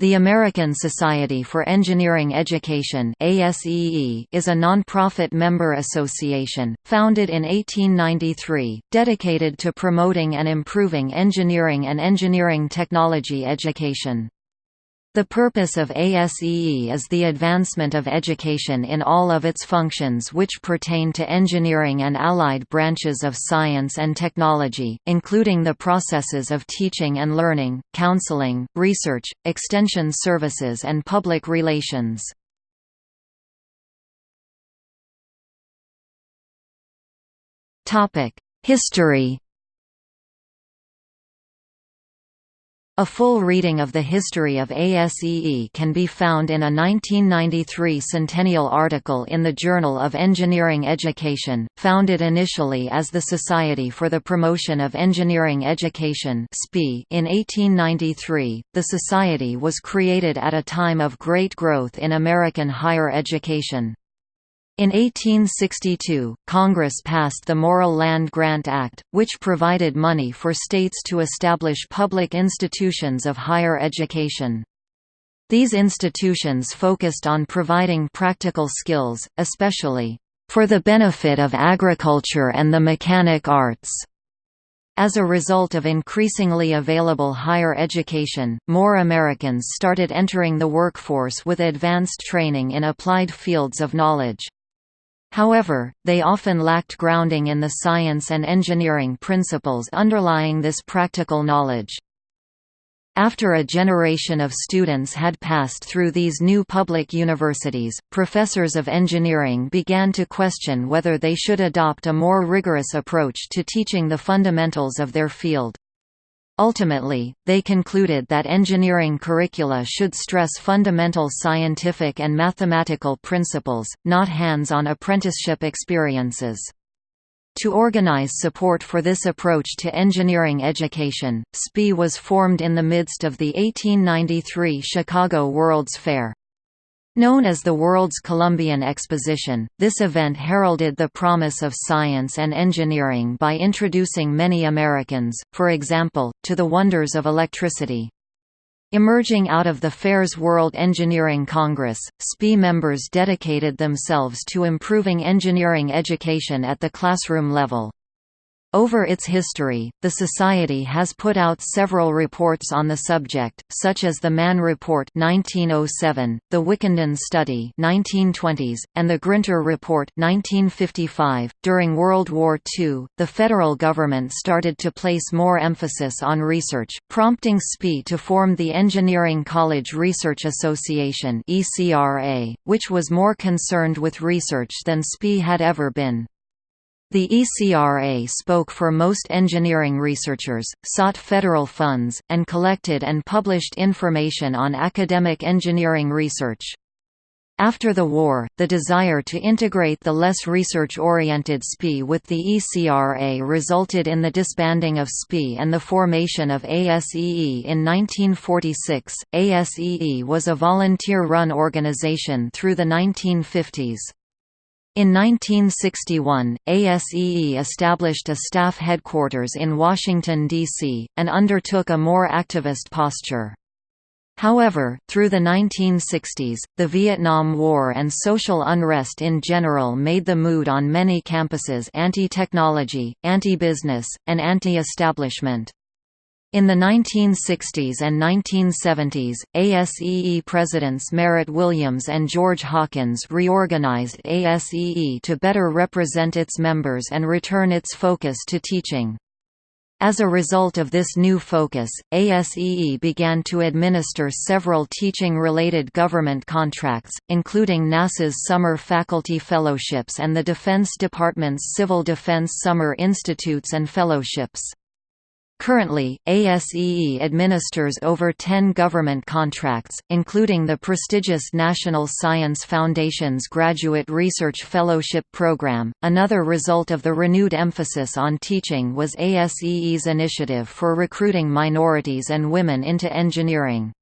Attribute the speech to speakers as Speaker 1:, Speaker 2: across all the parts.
Speaker 1: The American Society for Engineering Education is a non-profit member association, founded in 1893, dedicated to promoting and improving engineering and engineering technology education. The purpose of ASEE is the advancement of education in all of its functions which pertain to engineering and allied branches of science and technology, including the processes of teaching and learning, counseling, research, extension services and public relations. History A full reading of the history of ASEE can be found in a 1993 centennial article in the Journal of Engineering Education, founded initially as the Society for the Promotion of Engineering Education in 1893, the society was created at a time of great growth in American higher education. In 1862, Congress passed the Morrill Land Grant Act, which provided money for states to establish public institutions of higher education. These institutions focused on providing practical skills, especially, "...for the benefit of agriculture and the mechanic arts." As a result of increasingly available higher education, more Americans started entering the workforce with advanced training in applied fields of knowledge. However, they often lacked grounding in the science and engineering principles underlying this practical knowledge. After a generation of students had passed through these new public universities, professors of engineering began to question whether they should adopt a more rigorous approach to teaching the fundamentals of their field. Ultimately, they concluded that engineering curricula should stress fundamental scientific and mathematical principles, not hands-on apprenticeship experiences. To organize support for this approach to engineering education, SPEE was formed in the midst of the 1893 Chicago World's Fair. Known as the World's Columbian Exposition, this event heralded the promise of science and engineering by introducing many Americans, for example, to the wonders of electricity. Emerging out of the fair's World Engineering Congress, SPEE members dedicated themselves to improving engineering education at the classroom level. Over its history, the Society has put out several reports on the subject, such as the Mann Report 1907, the Wickenden Study 1920s, and the Grinter Report 1955. .During World War II, the federal government started to place more emphasis on research, prompting SPEE to form the Engineering College Research Association which was more concerned with research than SPEE had ever been. The ECRA spoke for most engineering researchers, sought federal funds, and collected and published information on academic engineering research. After the war, the desire to integrate the less research-oriented SPEE with the ECRA resulted in the disbanding of SPEE and the formation of ASEE in 1946. ASEE was a volunteer-run organization through the 1950s. In 1961, ASEE established a staff headquarters in Washington, D.C., and undertook a more activist posture. However, through the 1960s, the Vietnam War and social unrest in general made the mood on many campuses anti-technology, anti-business, and anti-establishment. In the 1960s and 1970s, ASEE presidents Merritt Williams and George Hawkins reorganized ASEE to better represent its members and return its focus to teaching. As a result of this new focus, ASEE began to administer several teaching-related government contracts, including NASA's Summer Faculty Fellowships and the Defense Department's Civil Defense Summer Institutes and Fellowships. Currently, ASEE administers over 10 government contracts, including the prestigious National Science Foundation's Graduate Research Fellowship Program. Another result of the renewed emphasis on teaching was ASEE's initiative for recruiting minorities and women into engineering.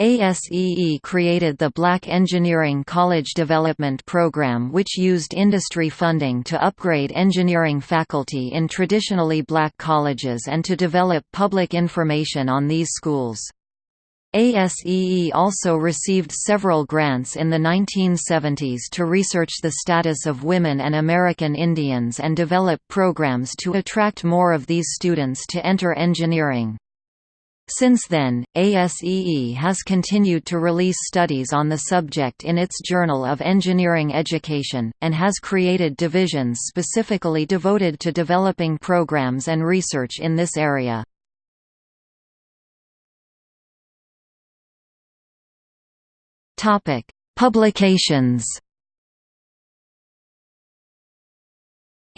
Speaker 1: ASEE created the Black Engineering College Development Program which used industry funding to upgrade engineering faculty in traditionally black colleges and to develop public information on these schools. ASEE also received several grants in the 1970s to research the status of women and American Indians and develop programs to attract more of these students to enter engineering. Since then, ASEE has continued to release studies on the subject in its Journal of Engineering Education, and has created divisions specifically devoted to developing programs and research in this area. Publications.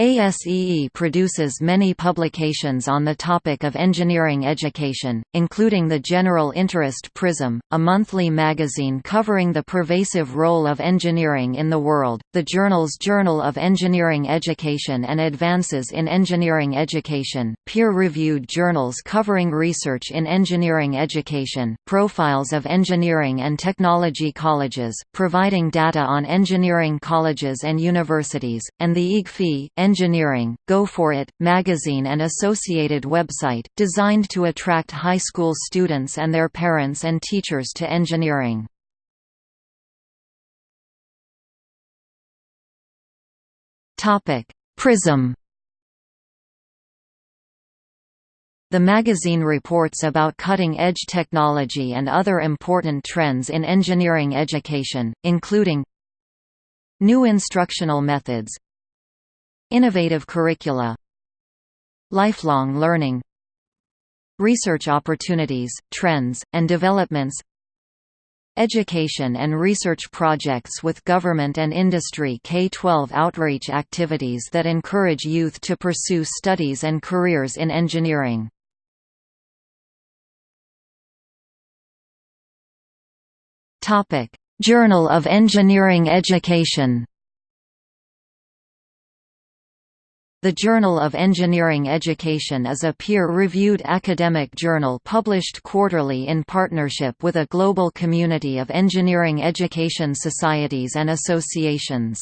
Speaker 1: ASEE produces many publications on the topic of engineering education, including the General Interest Prism, a monthly magazine covering the pervasive role of engineering in the world, the journals Journal of Engineering Education and Advances in Engineering Education, peer-reviewed journals covering research in engineering education, profiles of engineering and technology colleges, providing data on engineering colleges and universities, and the IGFE Engineering, Go For It, magazine and associated website, designed to attract high school students and their parents and teachers to engineering. Prism The magazine reports about cutting-edge technology and other important trends in engineering education, including New instructional methods Innovative curricula. Lifelong learning. Research opportunities, trends, and developments. Education and research projects with government and industry K-12 outreach activities that encourage youth to pursue studies and careers in engineering. Journal of Engineering Education The Journal of Engineering Education is a peer-reviewed academic journal published quarterly in partnership with a global community of engineering education societies and associations.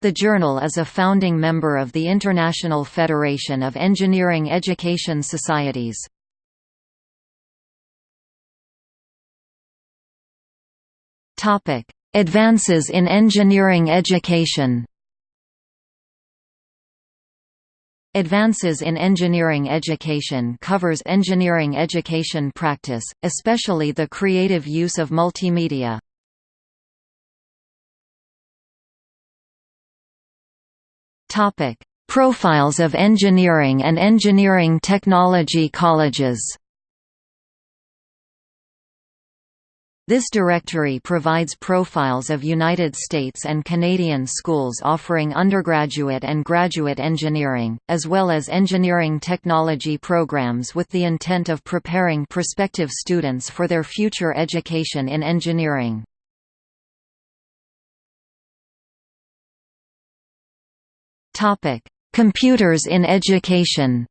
Speaker 1: The journal is a founding member of the International Federation of Engineering Education Societies. Advances in engineering education Advances in Engineering Education covers engineering education practice, especially the creative use of multimedia. Profiles of engineering and engineering technology colleges This directory provides profiles of United States and Canadian schools offering undergraduate and graduate engineering, as well as engineering technology programs with the intent of preparing prospective students for their future education in engineering. Computers in education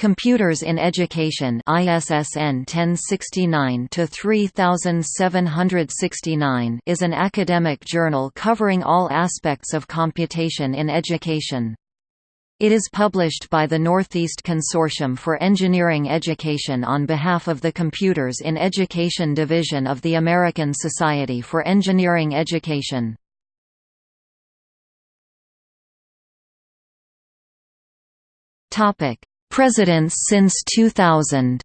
Speaker 1: Computers in Education ISSN 1069-3769 is an academic journal covering all aspects of computation in education. It is published by the Northeast Consortium for Engineering Education on behalf of the Computers in Education Division of the American Society for Engineering Education. Topic: Presidents since 2000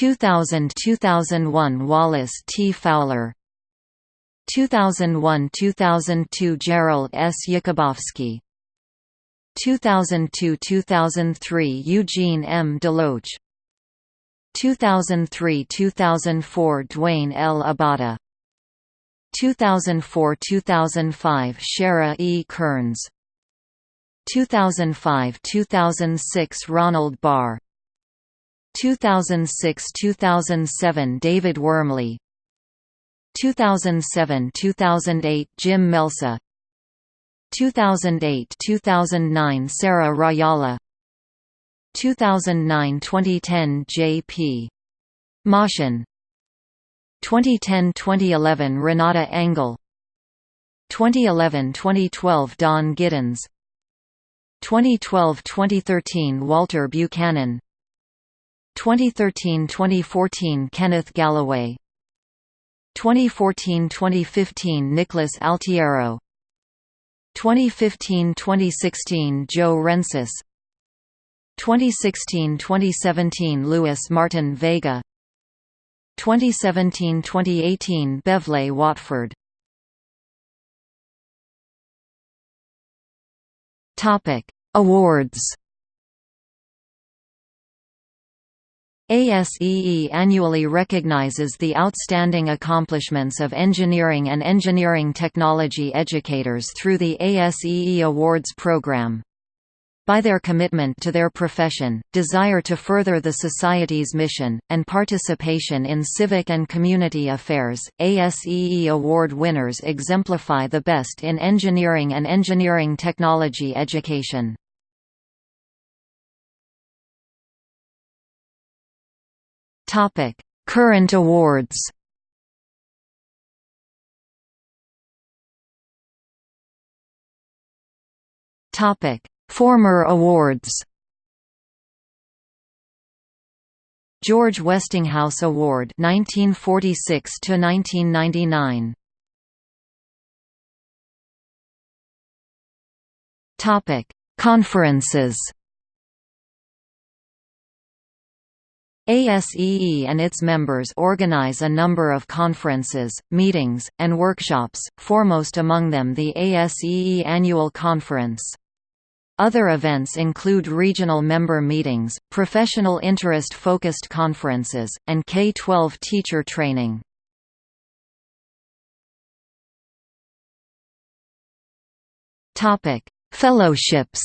Speaker 1: 2000–2001 Wallace T. Fowler 2001–2002 Gerald S. Jakubowski 2002–2003 Eugene M. Deloach 2003–2004 Duane L. Abata 2004–2005 Shara E. Kearns 2005–2006 Ronald Barr. 2006–2007 David Wormley. 2007–2008 Jim Melsa. 2008–2009 Sarah Rajala. 2009–2010 J.P. Mohsen. 2010–2011 Renata Engel. 2011–2012 Don Giddens 2012–2013 Walter Buchanan. 2013–2014 Kenneth Galloway. 2014–2015 Nicholas Altiero. 2015–2016 Joe Rencis. 2016–2017 Louis Martin Vega. 2017–2018 Bevlee Watford Topic Awards ASEE annually recognizes the outstanding accomplishments of engineering and engineering technology educators through the ASEE Awards program. By their commitment to their profession, desire to further the Society's mission, and participation in civic and community affairs, ASEE Award winners exemplify the best in engineering and engineering technology education. Topic: Current awards. Topic: Former awards. George Westinghouse Award 1946 to 1999. Topic: Conferences. ASEE and its members organize a number of conferences, meetings, and workshops, foremost among them the ASEE Annual Conference. Other events include regional member meetings, professional interest-focused conferences, and K-12 teacher training. Fellowships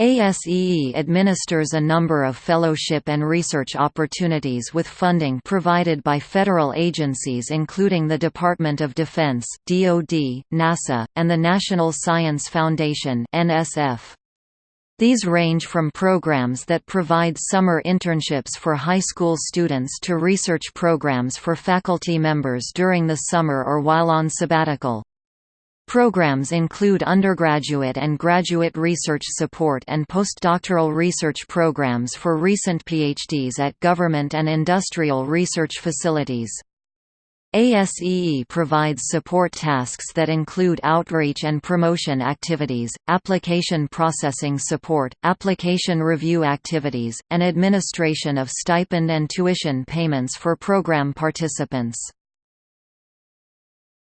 Speaker 1: ASEE administers a number of fellowship and research opportunities with funding provided by federal agencies including the Department of Defense, DoD, NASA, and the National Science Foundation NSF. These range from programs that provide summer internships for high school students to research programs for faculty members during the summer or while on sabbatical. Programs include undergraduate and graduate research support and postdoctoral research programs for recent PhDs at government and industrial research facilities. ASEE provides support tasks that include outreach and promotion activities, application processing support, application review activities, and administration of stipend and tuition payments for program participants.